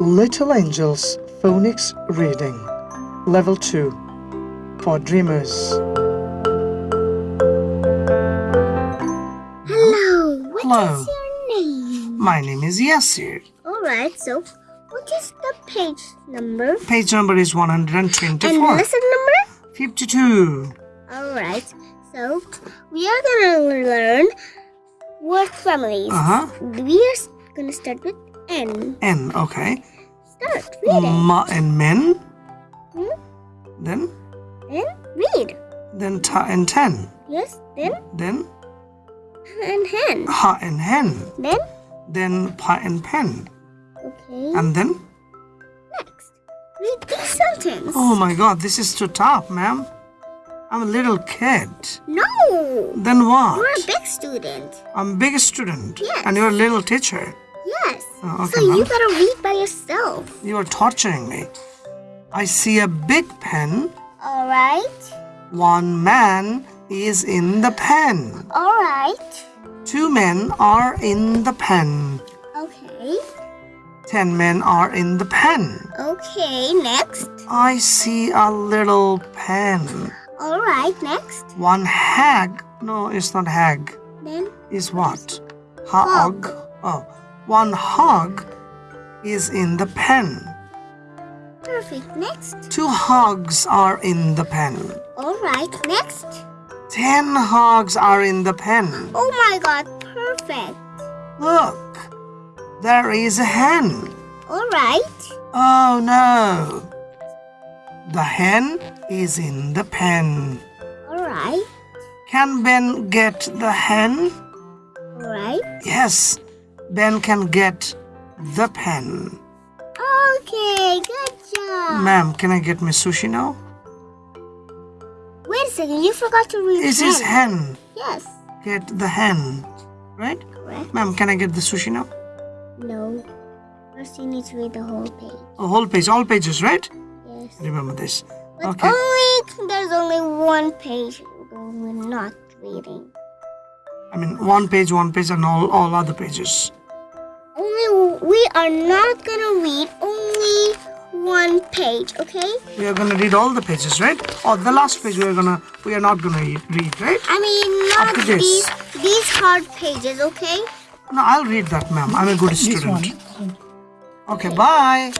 Little Angels Phonics Reading Level 2 for Dreamers. Hello, what is Hello. your name? My name is Yasir. Alright, so what is the page number? Page number is 124. And 124. lesson number? 52. Alright, so we are gonna learn word families. Uh huh. We are gonna start with N. N, okay. Start, read it. Ma and men. Hmm? Then, Then read. then ta and ten. Yes, then Then and hen. ha and hen. Then, Then pa and pen. okay, And then, next. Read this sentence. oh my god, this is too tough, ma'am. I'm a little kid. No! Then what? You're a big student. I'm a big student. Yes. And you're a little teacher. Yes. Oh, okay, so you gotta read by yourself. You are torturing me. I see a big pen. Alright. One man is in the pen. Alright. Two men are in the pen. Okay. Ten men are in the pen. Okay, next. I see a little pen. Alright, next. One hag. No, it's not hag. Then Is what? Hog. Oh, one hog is in the pen. perfect. Next. Two hogs are in the pen. Alright, next. Ten hogs are in the pen. Oh my god, perfect. Look, there is a hen. Alright. Oh no. The hen is in the pen. Alright. Can Ben get the hen? Alright. Yes, Ben can get the pen. Okay, good job. Ma'am, can I get my sushi now? Wait a second, you forgot to read This is hen. Yes. Get the hen. Right? Correct. Ma'am, can I get the sushi now? No. First you need to read the whole page. A whole page, all pages, right? Yes. Remember this. But Okay. only there's only one page we're not reading. I mean, one page, one page, and all, all other pages. Only we are not gonna read only one page, okay? We are gonna read all the pages, right? Or the last page we are gonna we are not gonna read, read right? I mean Up not to this. these these hard pages, okay? No, I'll read that, ma'am. I'm a good This student. one. Okay, bye.